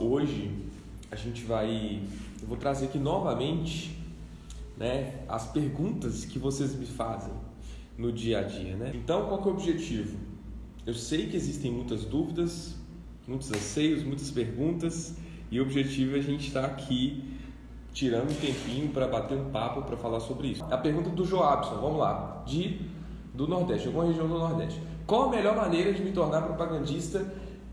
hoje a gente vai. Eu vou trazer aqui novamente né, as perguntas que vocês me fazem no dia a dia. Né? Então, qual é o objetivo? Eu sei que existem muitas dúvidas, muitos anseios, muitas perguntas, e o objetivo é a gente estar aqui tirando um tempinho para bater um papo para falar sobre isso. A pergunta do Joabson, vamos lá, de do Nordeste, alguma região do Nordeste. Qual a melhor maneira de me tornar propagandista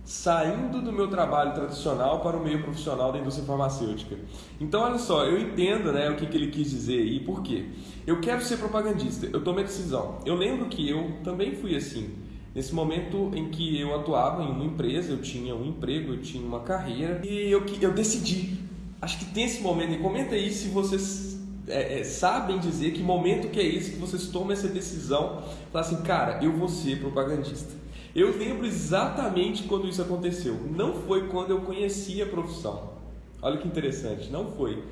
saindo do meu trabalho tradicional para o meio profissional da indústria farmacêutica. Então, olha só, eu entendo né, o que, que ele quis dizer e por quê. Eu quero ser propagandista, eu tomei a decisão. Eu lembro que eu também fui assim. Nesse momento em que eu atuava em uma empresa, eu tinha um emprego, eu tinha uma carreira e eu, eu decidi. Acho que tem esse momento, e comenta aí se vocês é, é, sabem dizer que momento que é esse que vocês tomam essa decisão, falar assim, cara, eu vou ser propagandista. Eu lembro exatamente quando isso aconteceu. Não foi quando eu conheci a profissão. Olha que interessante, não foi.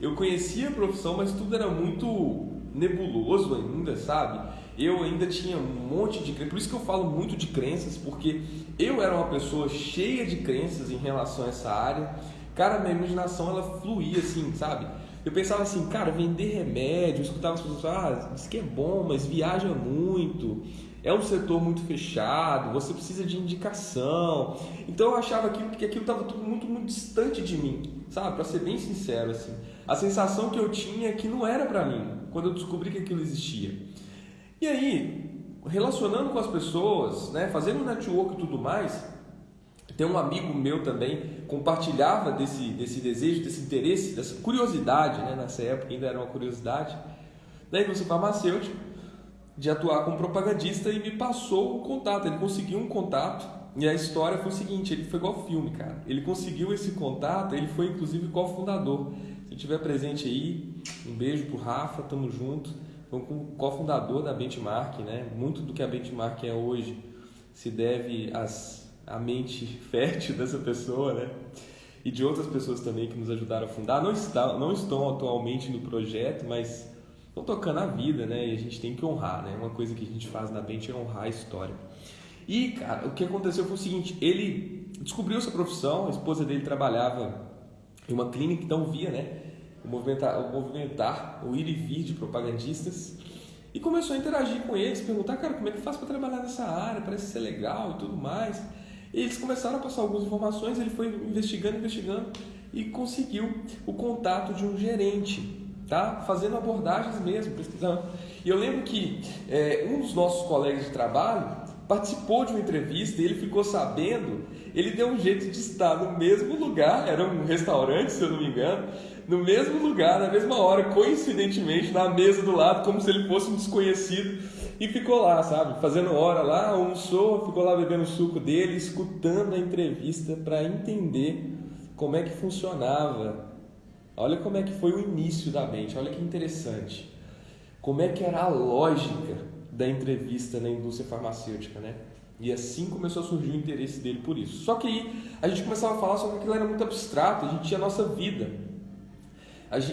Eu conhecia a profissão, mas tudo era muito nebuloso ainda, sabe? Eu ainda tinha um monte de crenças, por isso que eu falo muito de crenças, porque eu era uma pessoa cheia de crenças em relação a essa área. Cara, minha imaginação ela fluía assim, sabe? Eu pensava assim, cara, vender remédio, eu escutava as pessoas ah, isso que é bom, mas viaja muito é um setor muito fechado, você precisa de indicação. Então eu achava que aquilo estava tudo muito, muito distante de mim, sabe? Para ser bem sincero, assim. A sensação que eu tinha é que não era para mim, quando eu descobri que aquilo existia. E aí, relacionando com as pessoas, né, fazendo network e tudo mais, tem um amigo meu também compartilhava desse, desse desejo, desse interesse, dessa curiosidade, né, nessa época ainda era uma curiosidade, da indústria farmacêutica de atuar como propagandista e me passou o contato. Ele conseguiu um contato e a história foi o seguinte: ele foi igual filme, cara. Ele conseguiu esse contato, ele foi inclusive cofundador. Se estiver presente aí, um beijo pro Rafa, tamo junto. Foi um cofundador da Benchmark, né? Muito do que a Benchmark é hoje se deve às, à mente fértil dessa pessoa, né? E de outras pessoas também que nos ajudaram a fundar. Não, está, não estão atualmente no projeto, mas estão tocando a vida, né? E a gente tem que honrar, né? Uma coisa que a gente faz na Bente é honrar a história. E, cara, o que aconteceu foi o seguinte: ele descobriu essa profissão, a esposa dele trabalhava em uma clínica, então via, né? O movimentar, o, movimentar, o ir e vir de propagandistas. E começou a interagir com eles, perguntar, cara, como é que faz para trabalhar nessa área? Parece ser legal e tudo mais. E eles começaram a passar algumas informações, ele foi investigando, investigando e conseguiu o contato de um gerente tá? fazendo abordagens mesmo, pesquisando. E eu lembro que é, um dos nossos colegas de trabalho participou de uma entrevista e ele ficou sabendo, ele deu um jeito de estar no mesmo lugar, era um restaurante, se eu não me engano, no mesmo lugar, na mesma hora, coincidentemente, na mesa do lado, como se ele fosse um desconhecido, e ficou lá, sabe, fazendo hora lá, almoçou, ficou lá bebendo o suco dele, escutando a entrevista para entender como é que funcionava Olha como é que foi o início da mente, olha que interessante. Como é que era a lógica da entrevista na indústria farmacêutica, né? E assim começou a surgir o interesse dele por isso. Só que aí a gente começava a falar sobre aquilo era muito abstrato, a gente tinha a nossa vida.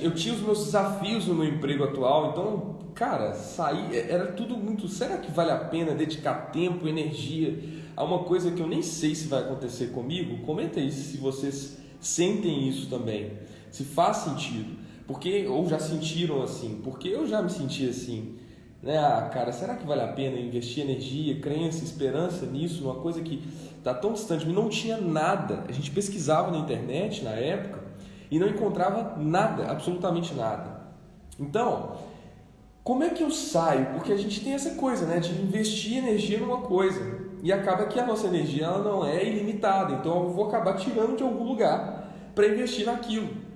Eu tinha os meus desafios no meu emprego atual, então, cara, sair é, era tudo muito. Será que vale a pena dedicar tempo, energia a uma coisa que eu nem sei se vai acontecer comigo? Comenta aí se vocês sentem isso também se faz sentido. Porque, ou já sentiram assim, porque eu já me senti assim. Né? Ah, cara, será que vale a pena investir energia, crença, esperança nisso, numa coisa que está tão distante mim? Não tinha nada. A gente pesquisava na internet na época e não encontrava nada, absolutamente nada. Então, como é que eu saio? Porque a gente tem essa coisa, né, de investir energia numa coisa e acaba que a nossa energia ela não é ilimitada. Então, eu vou acabar tirando de algum lugar para investir naquilo.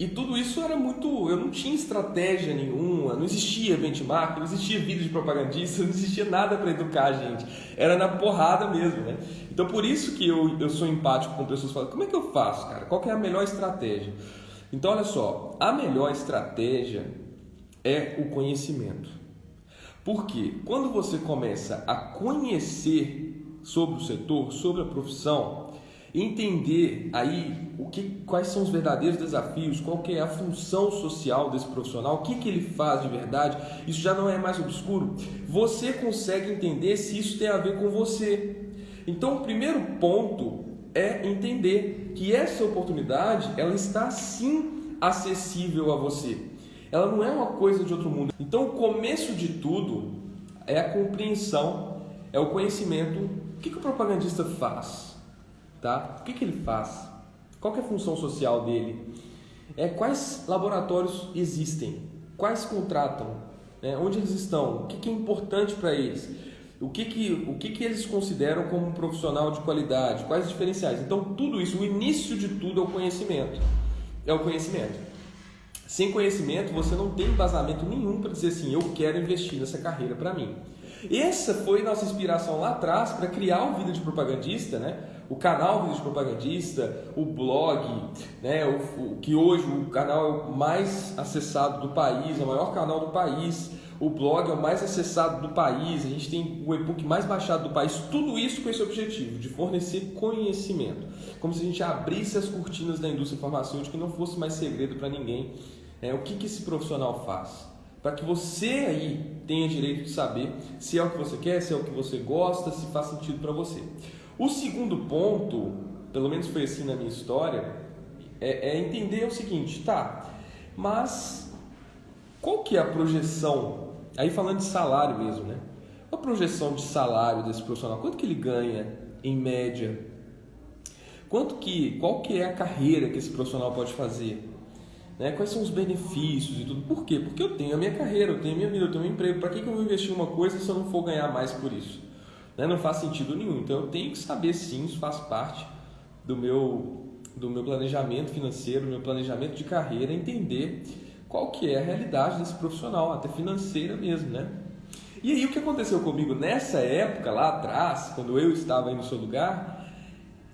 E tudo isso era muito. Eu não tinha estratégia nenhuma, não existia benchmark, não existia vídeo de propagandista, não existia nada para educar a gente. Era na porrada mesmo, né? Então por isso que eu, eu sou empático com pessoas que falam: como é que eu faço, cara? Qual é a melhor estratégia? Então olha só, a melhor estratégia é o conhecimento. Porque quando você começa a conhecer sobre o setor, sobre a profissão, entender aí o que, quais são os verdadeiros desafios, qual que é a função social desse profissional, o que, que ele faz de verdade, isso já não é mais obscuro. Você consegue entender se isso tem a ver com você. Então, o primeiro ponto é entender que essa oportunidade ela está sim acessível a você. Ela não é uma coisa de outro mundo. Então, o começo de tudo é a compreensão, é o conhecimento. O que, que o propagandista faz? Tá? O que, que ele faz? Qual é a função social dele? É quais laboratórios existem? Quais contratam? Né? Onde eles estão? O que, que é importante para eles? O que, que, o que, que eles consideram como um profissional de qualidade? Quais os diferenciais? Então, tudo isso, o início de tudo é o conhecimento. É o conhecimento. Sem conhecimento, você não tem embasamento nenhum para dizer assim: eu quero investir nessa carreira para mim. Essa foi nossa inspiração lá atrás para criar o Vida de Propagandista, né? O canal de Propagandista, o blog, né? o, o, que hoje o canal é mais acessado do país, é o maior canal do país, o blog é o mais acessado do país, a gente tem o e-book mais baixado do país, tudo isso com esse objetivo de fornecer conhecimento, como se a gente abrisse as cortinas da indústria farmacêutica e não fosse mais segredo para ninguém. É, o que, que esse profissional faz? para que você aí tenha direito de saber se é o que você quer, se é o que você gosta, se faz sentido para você. O segundo ponto, pelo menos foi assim na minha história, é, é, entender o seguinte, tá? Mas qual que é a projeção? Aí falando de salário mesmo, né? A projeção de salário desse profissional, quanto que ele ganha em média? Quanto que, qual que é a carreira que esse profissional pode fazer? Né? Quais são os benefícios e tudo? Por quê? Porque eu tenho a minha carreira, eu tenho a minha vida, eu tenho um emprego. Para que, que eu vou investir em uma coisa se eu não for ganhar mais por isso? Né? Não faz sentido nenhum. Então eu tenho que saber sim, isso faz parte do meu, do meu planejamento financeiro, do meu planejamento de carreira, entender qual que é a realidade desse profissional, até financeira mesmo, né? E aí o que aconteceu comigo nessa época, lá atrás, quando eu estava aí no seu lugar,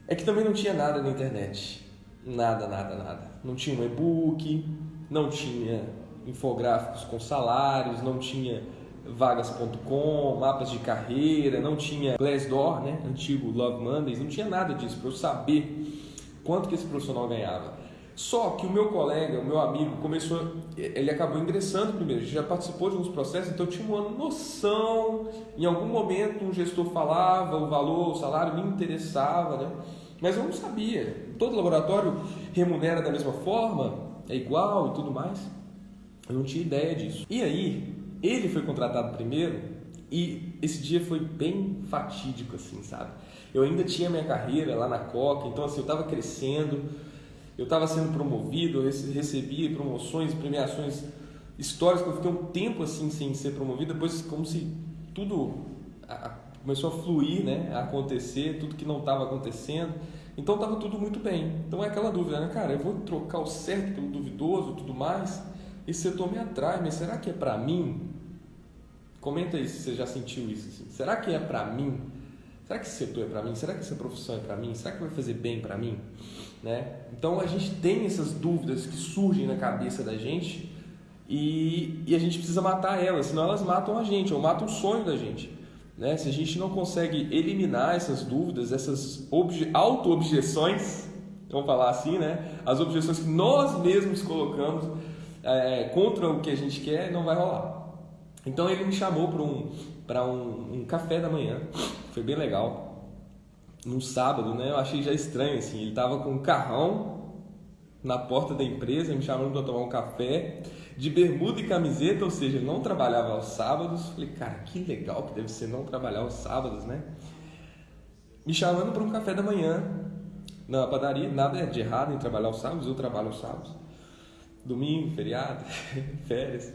é que também não tinha nada na internet. Nada, nada, nada. Não tinha um e-book, não tinha infográficos com salários, não tinha vagas.com, mapas de carreira, não tinha Glassdoor, né, antigo Love Mondays, não tinha nada disso para eu saber quanto que esse profissional ganhava. Só que o meu colega, o meu amigo, começou, ele acabou ingressando primeiro, já participou de alguns processos, então eu tinha uma noção. Em algum momento um gestor falava o valor, o salário me interessava, né? Mas eu não sabia. Todo laboratório remunera da mesma forma, é igual e tudo mais. Eu não tinha ideia disso. E aí, ele foi contratado primeiro e esse dia foi bem fatídico, assim, sabe? Eu ainda tinha minha carreira lá na Coca, então assim, eu estava crescendo, eu estava sendo promovido, eu recebia promoções, premiações históricas, eu fiquei um tempo assim sem ser promovido, depois como se tudo começou a fluir, né, a acontecer, tudo que não estava acontecendo. Então estava tudo muito bem. Então é aquela dúvida, né, cara? Eu vou trocar o certo pelo duvidoso, tudo mais. Esse setor me atrai, mas será que é para mim? Comenta aí se você já sentiu isso. Assim. Será que é para mim? Será que esse setor é para mim? Será que essa profissão é para mim? Será que vai fazer bem para mim? Né? Então a gente tem essas dúvidas que surgem na cabeça da gente e, e a gente precisa matar elas, senão elas matam a gente ou matam o sonho da gente. Né? Se a gente não consegue eliminar essas dúvidas, essas auto-objeções, vamos falar assim, né? as objeções que nós mesmos colocamos é, contra o que a gente quer, não vai rolar. Então ele me chamou para um, um, um café da manhã, foi bem legal, num sábado, né? eu achei já estranho, assim, ele estava com um carrão na porta da empresa, me chamando para tomar um café, de bermuda e camiseta, ou seja, ele não trabalhava aos sábados. Falei, cara, que legal que deve ser não trabalhar aos sábados, né? Me chamando para um café da manhã na padaria, nada de errado em trabalhar aos sábados, eu trabalho aos sábados. Domingo, feriado, férias.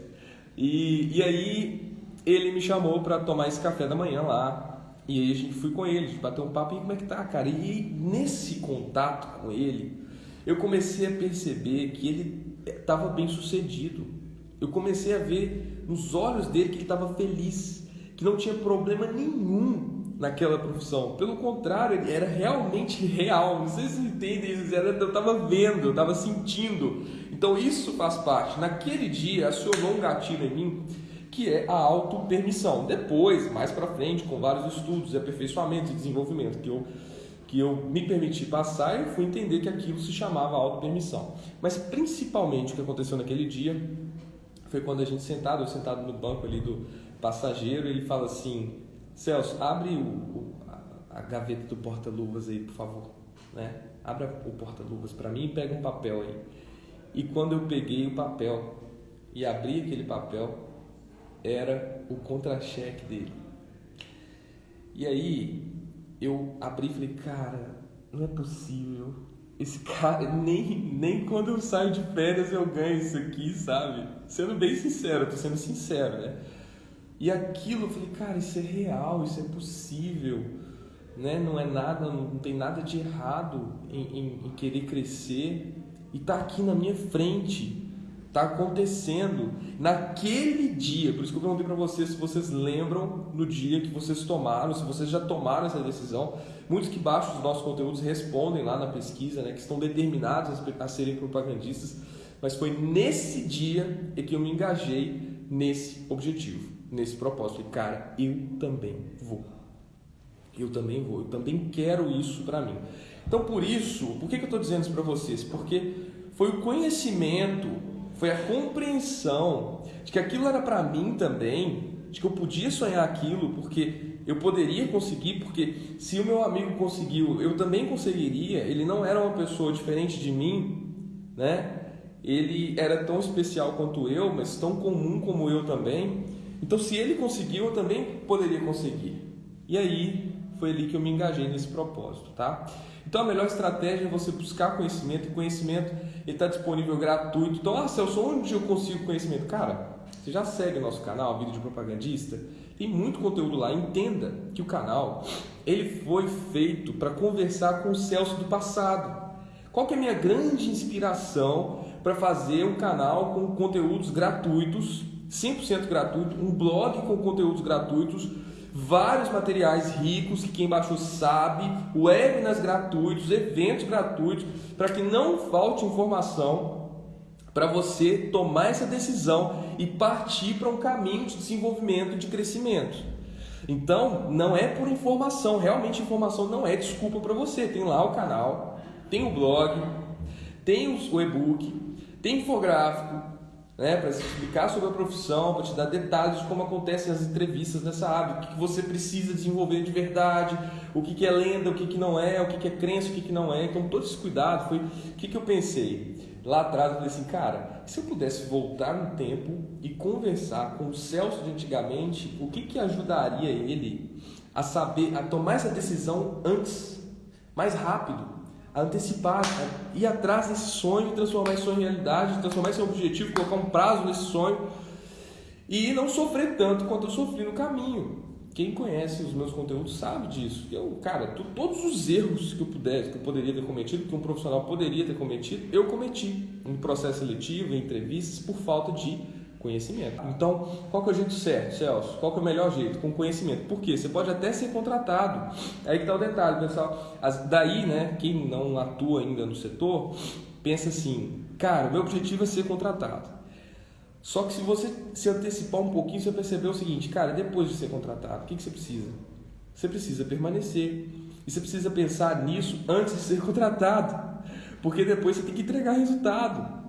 E, e aí ele me chamou para tomar esse café da manhã lá. E aí a gente fui com ele, bateu um papo e como é que tá, cara? E nesse contato com ele, eu comecei a perceber que ele estava bem sucedido. Eu comecei a ver nos olhos dele que ele estava feliz, que não tinha problema nenhum naquela profissão. Pelo contrário, ele era realmente real. Não sei se entendem isso, eu estava vendo, eu estava sentindo. Então isso faz parte. Naquele dia acionou um gatilho em mim que é a auto-permissão. Depois, mais para frente, com vários estudos, aperfeiçoamento e desenvolvimento que eu que eu me permiti passar e fui entender que aquilo se chamava auto-permissão. Mas principalmente o que aconteceu naquele dia foi quando a gente sentado, eu sentado no banco ali do passageiro, ele fala assim: Celso, abre o, o, a, a gaveta do porta-luvas aí, por favor. né? Abra o porta-luvas para mim e pega um papel aí. E quando eu peguei o papel e abri aquele papel, era o contra-cheque dele. E aí eu abri e falei, cara, não é possível. Esse cara, nem, nem quando eu saio de férias eu ganho isso aqui, sabe? Sendo bem sincero, tô sendo sincero, né? E aquilo eu falei, cara, isso é real, isso é possível, né? Não é nada, não tem nada de errado em, em, em querer crescer e tá aqui na minha frente, tá acontecendo naquele dia. Por isso que eu perguntei para vocês se vocês lembram no dia que vocês tomaram, se vocês já tomaram essa decisão. Muitos que baixam os nossos conteúdos respondem lá na pesquisa, né? Que estão determinados a serem propagandistas. Mas foi nesse dia que eu me engajei nesse objetivo nesse propósito. E, cara, eu também vou. Eu também vou. Eu também quero isso para mim. Então, por isso, por que, que eu estou dizendo isso para vocês? Porque foi o conhecimento, foi a compreensão de que aquilo era para mim também, de que eu podia sonhar aquilo, porque eu poderia conseguir, porque se o meu amigo conseguiu, eu também conseguiria. Ele não era uma pessoa diferente de mim, né? Ele era tão especial quanto eu, mas tão comum como eu também. Então, se ele conseguiu, eu também poderia conseguir. E aí foi ali que eu me engajei nesse propósito, tá? Então, a melhor estratégia é você buscar conhecimento. E conhecimento está disponível gratuito. Então, ah, Celso, onde eu consigo conhecimento? Cara, você já segue o nosso canal, Vídeo de Propagandista? Tem muito conteúdo lá. Entenda que o canal ele foi feito para conversar com o Celso do passado. Qual que é a minha grande inspiração para fazer um canal com conteúdos gratuitos 100% gratuito, um blog com conteúdos gratuitos, vários materiais ricos que quem baixou sabe, webinars gratuitos, eventos gratuitos, para que não falte informação para você tomar essa decisão e partir para um caminho de desenvolvimento, de crescimento. Então, não é por informação, realmente informação não é desculpa para você. Tem lá o canal, tem o blog, tem o e-book, tem infográfico, né, para explicar sobre a profissão, para te dar detalhes de como acontecem as entrevistas nessa área, o que, que você precisa desenvolver de verdade, o que, que é lenda, o que, que não é, o que, que é crença, o que, que não é. Então, todo esse cuidado foi. O que, que eu pensei? Lá atrás, eu falei assim, cara, se eu pudesse voltar no tempo e conversar com o Celso de antigamente, o que, que ajudaria ele a saber, a tomar essa decisão antes, mais rápido? Antecipar, a ir atrás desse sonho, transformar esse sonho em realidade, transformar esse objetivo, colocar um prazo nesse sonho e não sofrer tanto quanto eu sofri no caminho. Quem conhece os meus conteúdos sabe disso. Eu, cara, todos os erros que eu pudesse, que eu poderia ter cometido, que um profissional poderia ter cometido, eu cometi em processo seletivo, em entrevistas, por falta de Conhecimento. Então, qual que é o jeito certo, Celso? Qual que é o melhor jeito? Com conhecimento. Por quê? Você pode até ser contratado. Aí que está o detalhe, pessoal. As, daí, né, quem não atua ainda no setor, pensa assim, cara, meu objetivo é ser contratado. Só que se você se antecipar um pouquinho, você perceber o seguinte, cara, depois de ser contratado, o que, que você precisa? Você precisa permanecer. E você precisa pensar nisso antes de ser contratado. Porque depois você tem que entregar resultado.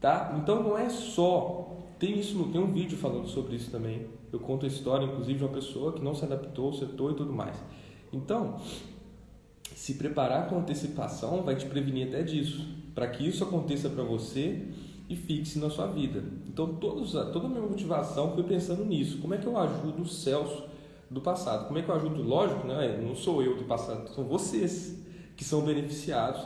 Tá? Então não é só tem isso, tem um vídeo falando sobre isso também. Eu conto a história, inclusive, de uma pessoa que não se adaptou ao e tudo mais. Então, se preparar com antecipação vai te prevenir até disso, para que isso aconteça para você e fixe na sua vida. Então, todos, toda a minha motivação foi pensando nisso. Como é que eu ajudo o Celso do passado? Como é que eu ajudo? Lógico, né? não sou eu do passado, são vocês que são beneficiados,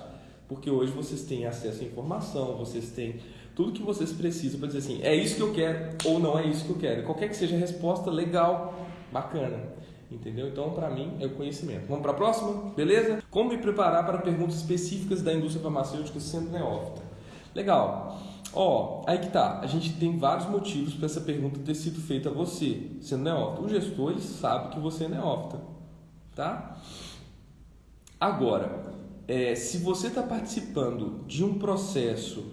porque hoje vocês têm acesso à informação, vocês têm tudo que vocês precisam para dizer assim, é isso que eu quero ou não é isso que eu quero. Qualquer que seja a resposta, legal, bacana. Entendeu? Então, para mim, é o conhecimento. Vamos para a próxima? Beleza? Como me preparar para perguntas específicas da indústria farmacêutica sendo neófita? Legal. Ó, aí que tá. A gente tem vários motivos para essa pergunta ter sido feita a você, sendo neófita. O gestor ele sabe que você é neófita, tá? Agora, é, se você está participando de um processo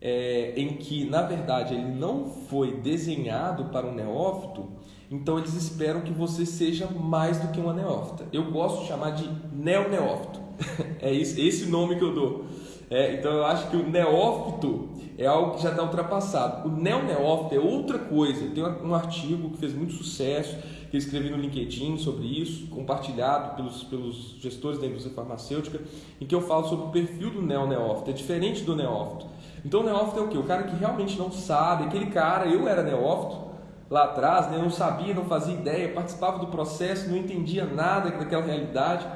é, em que, na verdade, ele não foi desenhado para um neófito, então eles esperam que você seja mais do que uma neófita. Eu gosto de chamar de neo-neófito. é esse, esse nome que eu dou. É, então eu acho que o neófito é algo que já está ultrapassado. O neo-neófito é outra coisa. Tem um artigo que fez muito sucesso, que eu escrevi no LinkedIn sobre isso, compartilhado pelos, pelos gestores da indústria farmacêutica, em que eu falo sobre o perfil do neo-neófito. É diferente do neófito. Então o neófito é o quê? O cara que realmente não sabe, aquele cara, eu era neófito, lá atrás, né? não sabia, não fazia ideia, participava do processo, não entendia nada daquela realidade.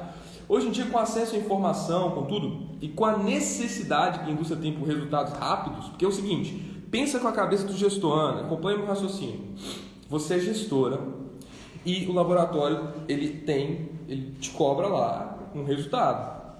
Hoje em dia, com acesso à informação, com tudo, e com a necessidade que a indústria tem por resultados rápidos, porque é o seguinte, pensa com a cabeça do gestor, Ana, acompanha o meu raciocínio. Você é gestora e o laboratório ele tem, ele te cobra lá um resultado,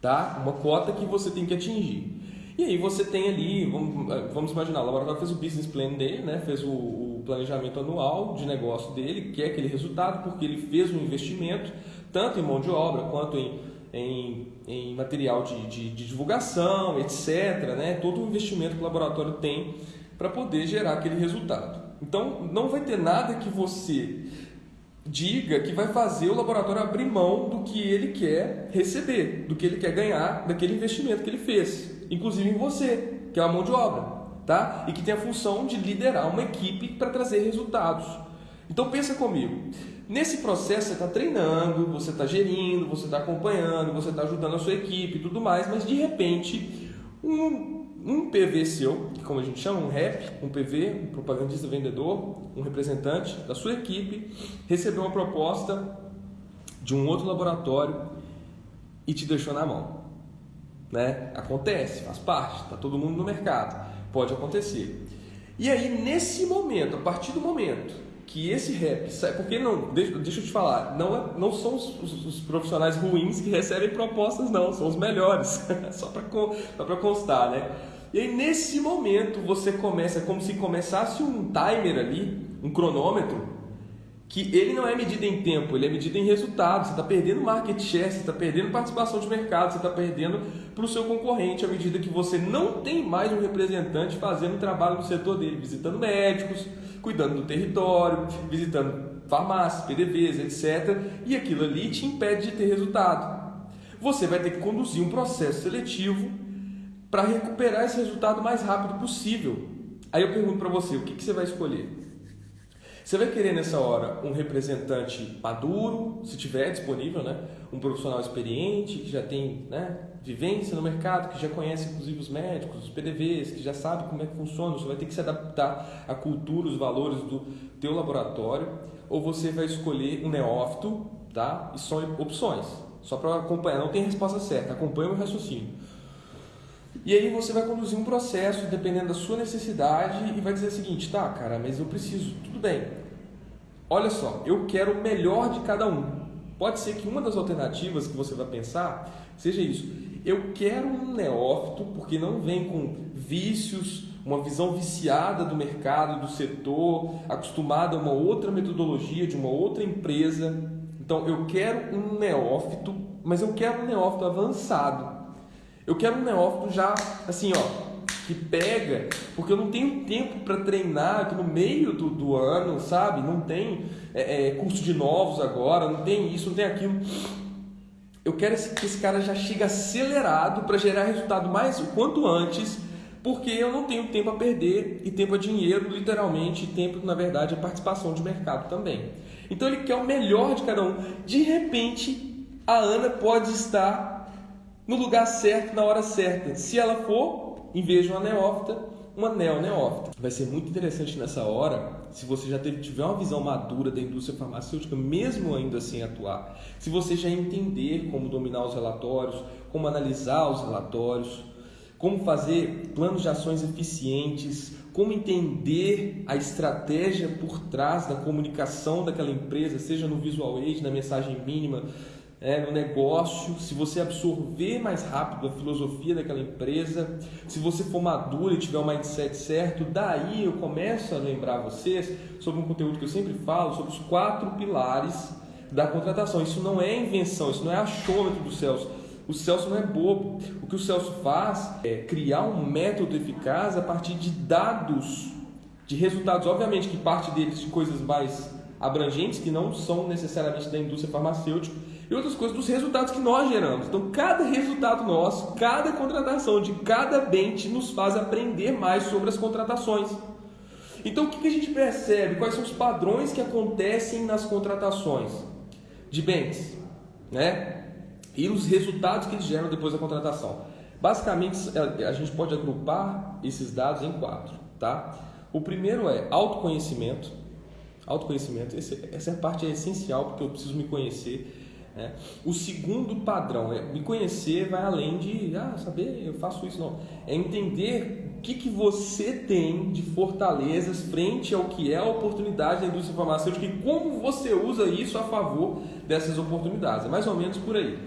tá? Uma cota que você tem que atingir. E aí você tem ali, vamos, vamos imaginar, o laboratório fez o business plan dele, né? fez o, o planejamento anual de negócio dele, que é aquele resultado, porque ele fez um investimento, tanto em mão de obra quanto em, em, em material de, de, de, divulgação, etc. Né? Todo o investimento que o laboratório tem para poder gerar aquele resultado. Então, não vai ter nada que você diga que vai fazer o laboratório abrir mão do que ele quer receber, do que ele quer ganhar daquele investimento que ele fez inclusive em você, que é a mão de obra, tá? E que tem a função de liderar uma equipe para trazer resultados. Então pensa comigo. Nesse processo você está treinando, você está gerindo, você está acompanhando, você está ajudando a sua equipe e tudo mais, mas de repente um, um PV seu, que como a gente chama, um REP, um PV, um propagandista vendedor, um representante da sua equipe, recebeu uma proposta de um outro laboratório e te deixou na mão. Né? Acontece, faz parte, está todo mundo no mercado, pode acontecer. E aí, nesse momento, a partir do momento que esse rap sai, porque não, deixa, deixa eu te falar, não, é, não são os, os, os, profissionais ruins que recebem propostas, não, são os melhores, só para constar, né? E aí, nesse momento, você começa, como se começasse um timer ali, um cronômetro, que ele não é medido em tempo, ele é medido em resultado. Você está perdendo market share, você está perdendo participação de mercado, você está perdendo para o seu concorrente à medida que você não tem mais um representante fazendo trabalho no setor dele, visitando médicos, cuidando do território, visitando farmácias, PDVs, etc. E aquilo ali te impede de ter resultado. Você vai ter que conduzir um processo seletivo para recuperar esse resultado o mais rápido possível. Aí eu pergunto para você, o que, que você vai escolher? Você vai querer nessa hora um representante maduro, se tiver disponível, né? um profissional experiente, que já tem né, vivência no mercado, que já conhece inclusive os médicos, os PDVs, que já sabe como é que funciona, você vai ter que se adaptar à cultura, os valores do teu laboratório, ou você vai escolher um neófito, tá? E são opções, só para acompanhar, não tem resposta certa, acompanha o raciocínio. E aí você vai conduzir um processo dependendo da sua necessidade e vai dizer o seguinte, tá, cara, mas eu preciso, tudo bem. Olha só, eu quero o melhor de cada um. Pode ser que uma das alternativas que você vai pensar seja isso. Eu quero um neófito porque não vem com vícios, uma visão viciada do mercado, do setor, acostumada a uma outra metodologia de uma outra empresa. Então eu quero um neófito, mas eu quero um neófito avançado. Eu quero um neófito já assim, ó, que pega, porque eu não tenho tempo para treinar aqui no meio do, do ano, sabe? Não tem é, é, curso de novos agora, não tem isso, não tem aquilo. Eu quero que esse cara já chegue acelerado para gerar resultado mais o quanto antes, porque eu não tenho tempo a perder e tempo a dinheiro, literalmente, e tempo, na verdade, a participação de mercado também. Então ele quer o melhor de cada um. De repente, a Ana pode estar no lugar certo, na hora certa. Se ela for, em vez de uma neófita, uma neo-neófita. Vai ser muito interessante nessa hora, se você já tiver uma visão madura da indústria farmacêutica, mesmo ainda sem atuar, se você já entender como dominar os relatórios, como analisar os relatórios, como fazer planos de ações eficientes, como entender a estratégia por trás da comunicação daquela empresa, seja no visual aid, na mensagem mínima, é, no negócio, se você absorver mais rápido a filosofia daquela empresa, se você for maduro e tiver o um mindset certo, daí eu começo a lembrar vocês sobre um conteúdo que eu sempre falo, sobre os quatro pilares da contratação. Isso não é invenção, isso não é achômetro do Celso. O Celso não é bobo. O que o Celso faz é criar um método eficaz a partir de dados, de resultados. Obviamente que parte deles de coisas mais abrangentes, que não são necessariamente da indústria farmacêutica, e outras coisas dos resultados que nós geramos. Então, cada resultado nosso, cada contratação de cada bench nos faz aprender mais sobre as contratações. Então, o que a gente percebe? Quais são os padrões que acontecem nas contratações de bens, né? E os resultados que eles geram depois da contratação. Basicamente, a gente pode agrupar esses dados em quatro, tá? O primeiro é autoconhecimento. Autoconhecimento, essa parte é essencial porque eu preciso me conhecer né? O segundo padrão é me conhecer vai além de ah, saber eu faço isso não. É entender o que, que você tem de fortalezas frente ao que é a oportunidade da indústria farmacêutica e como você usa isso a favor dessas oportunidades. É mais ou menos por aí.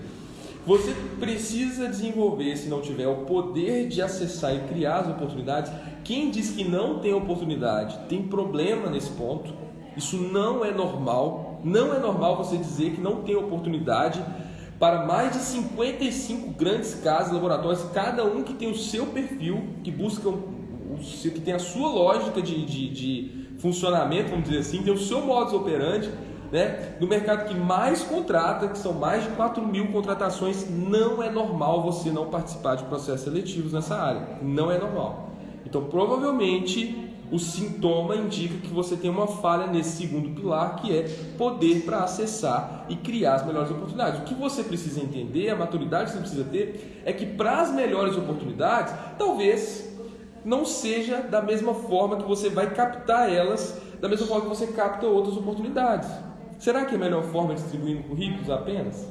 Você precisa desenvolver, se não tiver o poder de acessar e criar as oportunidades. Quem diz que não tem oportunidade tem problema nesse ponto. Isso não é normal. Não é normal você dizer que não tem oportunidade para mais de 55 grandes casas, laboratórios, cada um que tem o seu perfil, que busca o seu, que tem a sua lógica de, de, de funcionamento, vamos dizer assim, tem o seu modus operandi, né? No mercado que mais contrata, que são mais de 4 mil contratações, não é normal você não participar de processos seletivos nessa área. Não é normal. Então, provavelmente, o sintoma indica que você tem uma falha nesse segundo pilar, que é poder para acessar e criar as melhores oportunidades. O que você precisa entender, a maturidade que você precisa ter, é que para as melhores oportunidades, talvez não seja da mesma forma que você vai captar elas, da mesma forma que você capta outras oportunidades. Será que é a melhor forma distribuindo currículos apenas?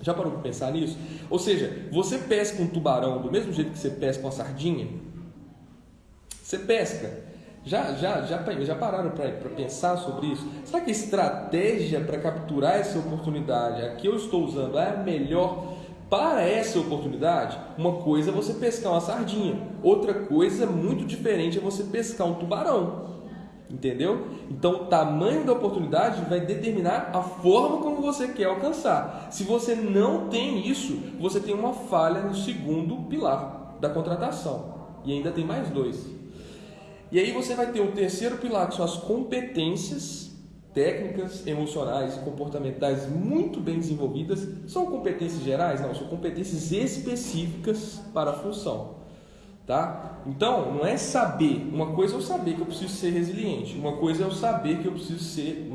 Já parou para pensar nisso? Ou seja, você pesca um tubarão do mesmo jeito que você pesca uma sardinha? Você pesca, já, já, já, já pararam para pensar sobre isso? Será que a estratégia para capturar essa oportunidade, a que eu estou usando, é a melhor para essa oportunidade? Uma coisa é você pescar uma sardinha, outra coisa muito diferente é você pescar um tubarão. Entendeu? Então, o tamanho da oportunidade vai determinar a forma como você quer alcançar. Se você não tem isso, você tem uma falha no segundo pilar da contratação. E ainda tem mais dois. E aí você vai ter o terceiro pilar, que são as competências técnicas, emocionais e comportamentais muito bem desenvolvidas. São competências gerais? Não, são competências específicas para a função. Tá? Então, não é saber. Uma coisa é eu saber que eu preciso ser resiliente. Uma coisa é eu saber que eu preciso ser,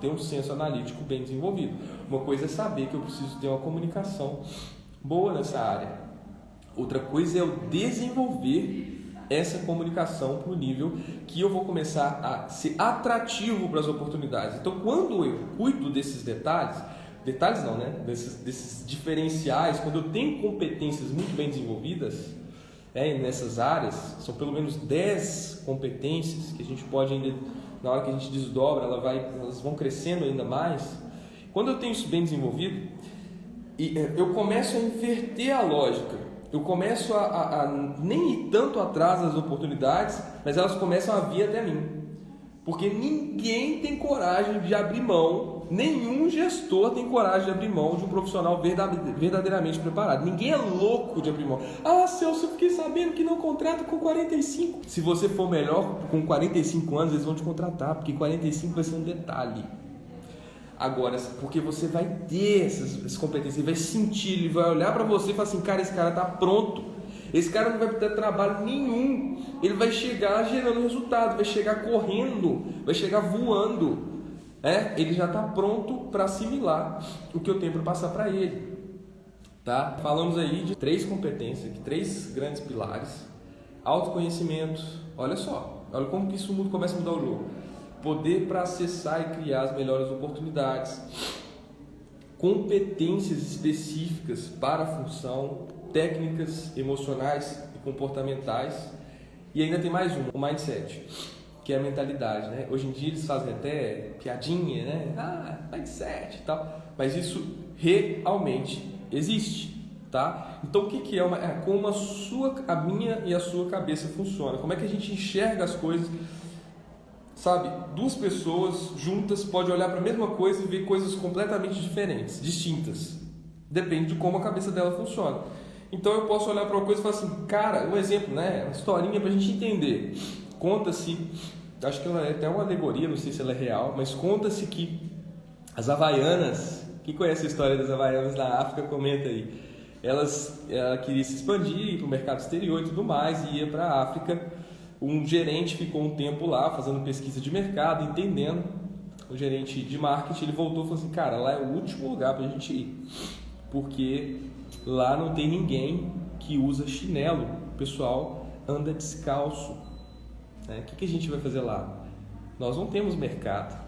ter um senso analítico bem desenvolvido. Uma coisa é saber que eu preciso ter uma comunicação boa nessa área. Outra coisa é eu desenvolver essa comunicação para o nível que eu vou começar a ser atrativo para as oportunidades. Então, quando eu cuido desses detalhes, detalhes não, né? Desses, desses diferenciais, quando eu tenho competências muito bem desenvolvidas é, nessas áreas, são pelo menos 10 competências que a gente pode ainda, na hora que a gente desdobra, ela vai, elas vão crescendo ainda mais. Quando eu tenho isso bem desenvolvido, é, eu começo a inverter a lógica eu começo a, a, a, nem ir tanto atrás das oportunidades, mas elas começam a vir até mim. Porque ninguém tem coragem de abrir mão, nenhum gestor tem coragem de abrir mão de um profissional verdadeiramente preparado. Ninguém é louco de abrir mão. Ah, Celso, eu fiquei sabendo que não contrata com 45. Se você for melhor com 45 anos, eles vão te contratar, porque 45 vai ser um detalhe. Agora, porque você vai ter essas, essas competências, ele vai sentir, ele vai olhar para você e falar assim, cara, esse cara está pronto. Esse cara não vai ter trabalho nenhum. Ele vai chegar gerando resultado, vai chegar correndo, vai chegar voando. É? Ele já está pronto para assimilar o que eu tenho para passar para ele. Tá? Falamos aí de três competências, três grandes pilares. Autoconhecimento. Olha só, olha como que isso começa a mudar o jogo poder para acessar e criar as melhores oportunidades, competências específicas para a função, técnicas emocionais e comportamentais, e ainda tem mais um, o mindset, que é a mentalidade, né? Hoje em dia eles fazem até piadinha, né? Ah, mindset e tal, mas isso realmente existe. Tá? Então o que, que é, uma, é como a sua, a minha e a sua cabeça funciona? Como é que a gente enxerga as coisas Sabe, duas pessoas juntas podem olhar para a mesma coisa e ver coisas completamente diferentes, distintas. Depende de como a cabeça dela funciona. Então eu posso olhar para uma coisa e falar assim, cara, um exemplo, né? Uma historinha para a gente entender. Conta-se, acho que ela é até uma alegoria, não sei se ela é real, mas conta-se que as havaianas, Quem conhece a história das Havaianas na África, comenta aí. Elas, ela queria se expandir para o mercado exterior e tudo mais, e ia para a África. Um gerente ficou um tempo lá fazendo pesquisa de mercado, entendendo. O gerente de marketing ele voltou e falou assim: Cara, lá é o último lugar para a gente ir, porque lá não tem ninguém que usa chinelo. O pessoal anda descalço. Né? O que, que a gente vai fazer lá? Nós não temos mercado.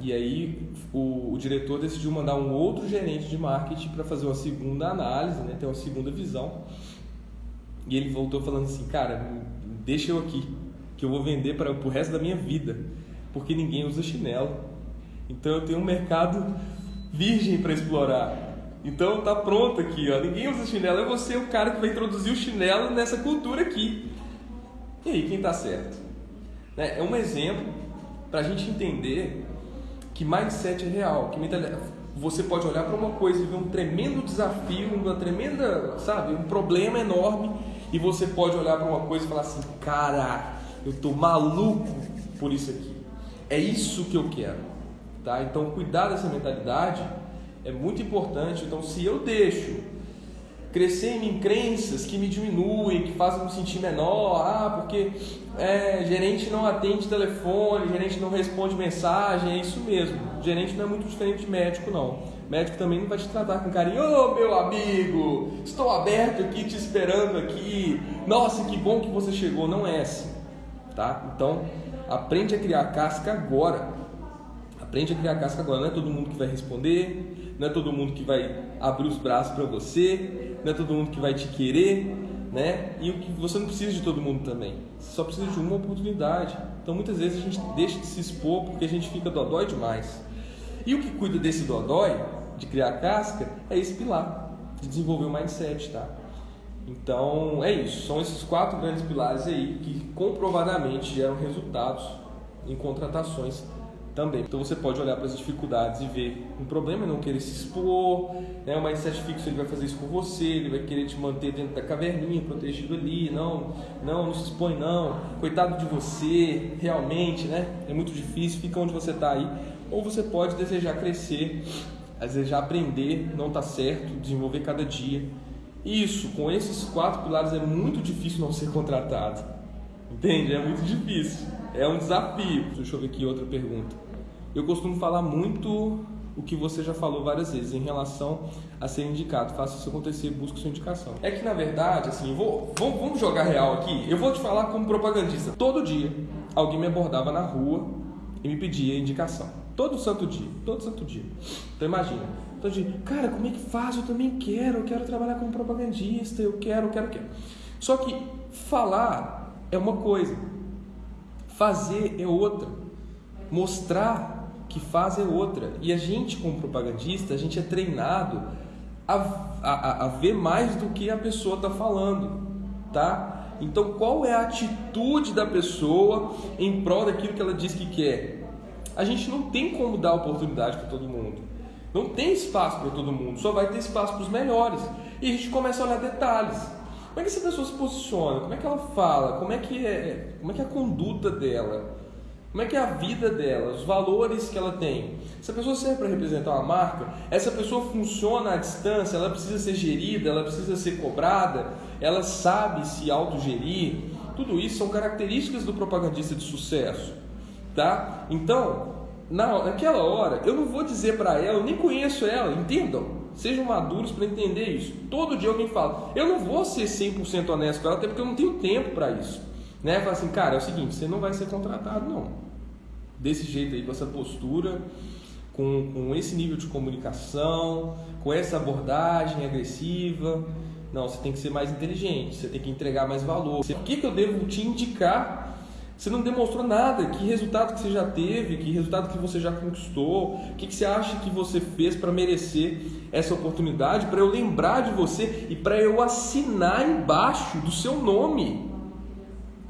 E aí o, o, diretor decidiu mandar um outro gerente de marketing para fazer uma segunda análise, né, ter uma segunda visão. E ele voltou falando assim, cara, deixa eu aqui, que eu vou vender para o resto da minha vida, porque ninguém usa chinelo. Então eu tenho um mercado virgem para explorar. Então tá pronto aqui, ó. Ninguém usa chinelo, é você o cara que vai introduzir o chinelo nessa cultura aqui. E aí, quem tá certo? Né, é um exemplo para a gente entender que mindset é real, que você pode olhar para uma coisa e ver um tremendo desafio, uma tremenda, sabe, um problema enorme, e você pode olhar para uma coisa e falar assim, cara, eu tô maluco por isso aqui. É isso que eu quero, tá? Então cuidar dessa mentalidade é muito importante. Então se eu deixo crescer em mim crenças que me diminuem, que fazem me sentir menor, ah, porque é, gerente não atende telefone, gerente não responde mensagem, é isso mesmo. Gerente não é muito diferente de médico, não. Médico também não vai te tratar com carinho, ô oh, meu amigo, estou aberto aqui te esperando aqui. Nossa, que bom que você chegou, não é assim, tá? Então, aprende a criar casca agora. Aprende a criar casca agora, não é todo mundo que vai responder, não é todo mundo que vai abrir os braços para você, não é todo mundo que vai te querer, né? E o que você não precisa de todo mundo também. Você só precisa de uma oportunidade. Então muitas vezes a gente deixa de se expor porque a gente fica dodói demais. E o que cuida desse dodói, de criar casca, é esse pilar, de desenvolver o mindset, tá? Então é isso, são esses quatro grandes pilares aí que comprovadamente geram resultados em contratações também. Então você pode olhar para as dificuldades e ver um problema é não querer se expor, né? o mindset fixo ele vai fazer isso com você, ele vai querer te manter dentro da caverninha, protegido ali, não, não, não se expõe não, coitado de você, realmente, né? É muito difícil, fica onde você está aí. Ou você pode desejar crescer, desejar aprender, não está certo, desenvolver cada dia. Isso, com esses quatro pilares é muito difícil não ser contratado. Entende? É muito difícil. É um desafio. Deixa eu ver aqui outra pergunta eu costumo falar muito o que você já falou várias vezes em relação a ser indicado. Faça isso acontecer, busque sua indicação. É que na verdade, assim, vou, vamos jogar real aqui. Eu vou te falar como propagandista. Todo dia alguém me abordava na rua e me pedia indicação. Todo santo dia, todo santo dia. Então imagina, todo dia, cara, como é que faz? Eu também quero, eu quero trabalhar como propagandista, eu quero, eu quero, eu quero. Só que falar é uma coisa, fazer é outra. Mostrar que faz é outra. E a gente, como propagandista, a gente é treinado a, a, a ver mais do que a pessoa está falando, tá? Então, qual é a atitude da pessoa em prol daquilo que ela diz que quer? A gente não tem como dar oportunidade para todo mundo. Não tem espaço para todo mundo, só vai ter espaço para os melhores. E a gente começa a olhar detalhes. Como é que essa pessoa se posiciona? Como é que ela fala? Como é que é, como é, que é a conduta dela? Como é que é a vida dela, os valores que ela tem? Se a pessoa serve para representar uma marca, essa pessoa funciona à distância, ela precisa ser gerida, ela precisa ser cobrada, ela sabe se autogerir. Tudo isso são características do propagandista de sucesso, tá? Então, na, naquela hora, eu não vou dizer para ela, eu nem conheço ela, entendam? Sejam maduros para entender isso. Todo dia alguém fala, eu não vou ser 100% honesto com ela, até porque eu não tenho tempo para isso. Né? Fala assim, cara, é o seguinte, você não vai ser contratado não. Desse jeito aí, com essa postura, com, com esse nível de comunicação, com essa abordagem agressiva. Não, você tem que ser mais inteligente, você tem que entregar mais valor. O que, que eu devo te indicar? Você não demonstrou nada. Que resultado que você já teve? Que resultado que você já conquistou? O que, que você acha que você fez para merecer essa oportunidade? Para eu lembrar de você e para eu assinar embaixo do seu nome.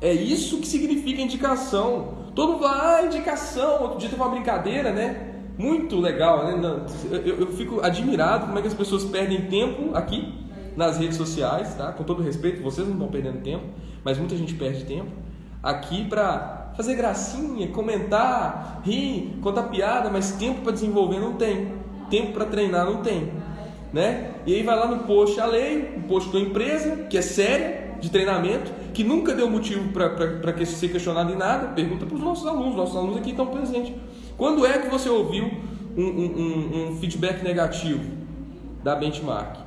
É isso que significa indicação. Todo mundo fala, ah, indicação. Outro dia teve uma brincadeira, né? Muito legal, né? Eu, eu fico admirado como é que as pessoas perdem tempo aqui nas redes sociais, tá? Com todo respeito, vocês não estão perdendo tempo, mas muita gente perde tempo aqui para fazer gracinha, comentar, rir, contar piada, mas tempo para desenvolver não tem. tempo para treinar não tem, né? E aí vai lá no post a lei, o post da empresa, que é séria, de treinamento, que nunca deu motivo para que ser questionado em nada, pergunta para os nossos alunos, nossos alunos aqui estão presentes. Quando é que você ouviu um, um, um feedback negativo da benchmark?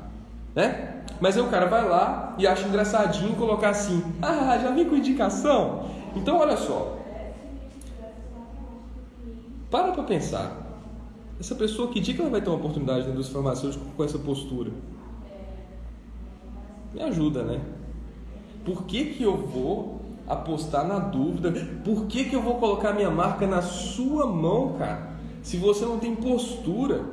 Né? Mas aí o cara vai lá e acha engraçadinho colocar assim: ah, já vim com indicação? Então olha só. Para para pensar. Essa pessoa, que dia que ela vai ter uma oportunidade na indústria farmacêutica com essa postura? Me ajuda, né? Por que, que eu vou apostar na dúvida? Por que, que eu vou colocar minha marca na sua mão, cara? Se você não tem postura,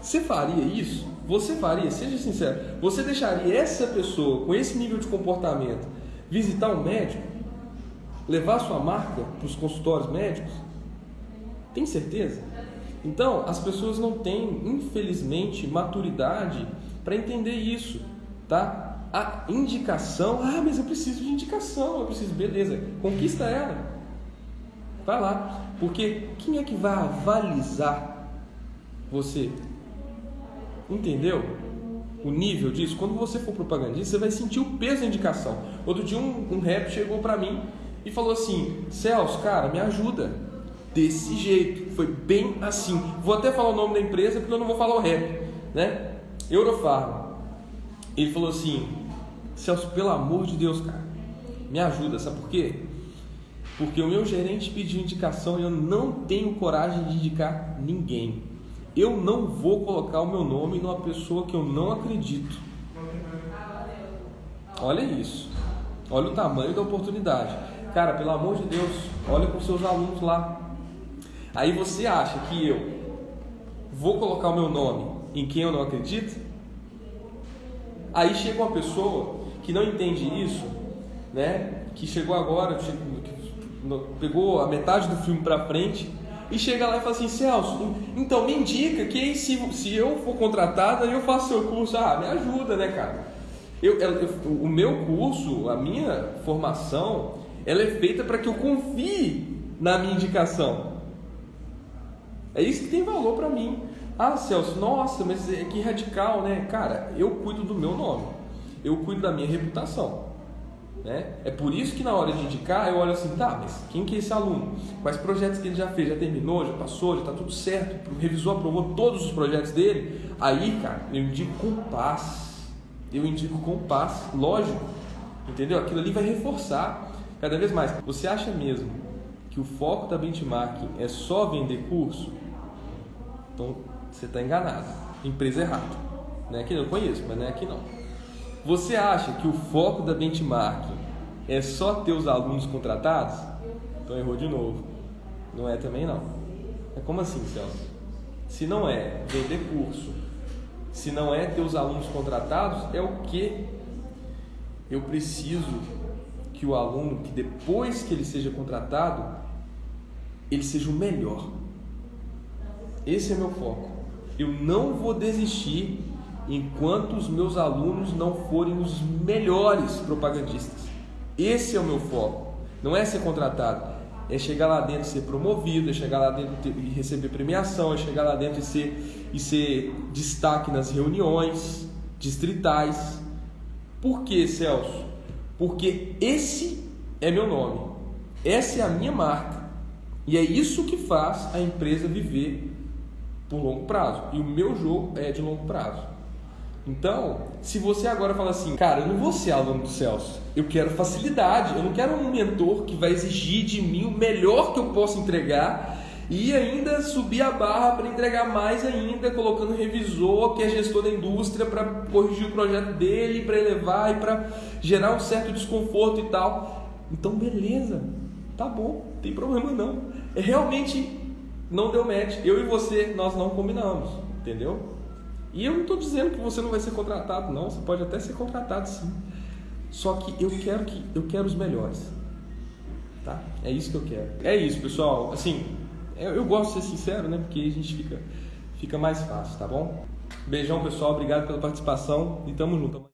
você faria isso? Você faria? Seja sincero. Você deixaria essa pessoa com esse nível de comportamento visitar um médico? Levar sua marca para os consultórios médicos? Tem certeza? Então, as pessoas não têm, infelizmente, maturidade para entender isso, tá? a indicação. Ah, mas eu preciso de indicação, eu preciso, beleza, conquista ela. Vai lá, porque quem é que vai avalizar você? Entendeu? O nível disso, quando você for propagandista, você vai sentir o peso da indicação. Outro dia um, um rap chegou para mim e falou assim: Celso, cara, me ajuda. Desse jeito, foi bem assim. Vou até falar o nome da empresa porque eu não vou falar o rap, né? Eurofarma. Ele falou assim: Celso, pelo amor de Deus, cara, me ajuda, sabe por quê? Porque o meu gerente pediu indicação e eu não tenho coragem de indicar ninguém. Eu não vou colocar o meu nome numa pessoa que eu não acredito. Olha isso. Olha o tamanho da oportunidade. Cara, pelo amor de Deus, olha com seus alunos lá. Aí você acha que eu vou colocar o meu nome em quem eu não acredito? Aí chega uma pessoa que não entende isso, né? Que chegou agora, pegou a metade do filme para frente e chega lá e fala assim, Celso, então me indica que se, se eu for contratada eu faço seu curso, ah, me ajuda, né, cara? Eu, eu, o meu curso, a minha formação, ela é feita para que eu confie na minha indicação. É isso que tem valor para mim. Ah, Celso, nossa, mas é que radical, né? Cara, eu cuido do meu nome eu cuido da minha reputação. Né? É por isso que na hora de indicar eu olho assim, tá, mas quem que é esse aluno? Quais projetos que ele já fez? Já terminou? Já passou? Já está tudo certo? O revisor aprovou todos os projetos dele? Aí, cara, eu indico com paz. Eu indico com paz, lógico. Entendeu? Aquilo ali vai reforçar cada vez mais. Você acha mesmo que o foco da benchmarking é só vender curso? Então você está enganado. Empresa errada. Não é que eu conheço, mas não é aqui não. Você acha que o foco da benchmarking é só ter os alunos contratados? Então errou de novo. Não é também não. É como assim, Celso? Se não é vender curso, se não é ter os alunos contratados, é o que? Eu preciso que o aluno, que depois que ele seja contratado, ele seja o melhor. Esse é meu foco. Eu não vou desistir enquanto os meus alunos não forem os melhores propagandistas. Esse é o meu foco. Não é ser contratado, é chegar lá dentro e ser promovido, é chegar lá dentro e receber premiação, é chegar lá dentro e ser, e ser destaque nas reuniões distritais. Por que, Celso? Porque esse é meu nome, essa é a minha marca e é isso que faz a empresa viver por longo prazo. E o meu jogo é de longo prazo. Então, se você agora fala assim, cara, eu não vou ser aluno do Celso, eu quero facilidade, eu não quero um mentor que vai exigir de mim o melhor que eu possa entregar e ainda subir a barra para entregar mais ainda, colocando revisor que é gestor da indústria para corrigir o projeto dele, para elevar e para gerar um certo desconforto e tal. Então, beleza, tá bom, não tem problema não. É realmente não deu match. Eu e você, nós não combinamos, entendeu? E eu não estou dizendo que você não vai ser contratado, não. Você pode até ser contratado, sim. Só que eu quero que eu quero os melhores, tá? É isso que eu quero. É isso, pessoal. Assim, eu, eu gosto de ser sincero, né? Porque a gente fica fica mais fácil, tá bom? Beijão, pessoal. Obrigado pela participação e tamo junto.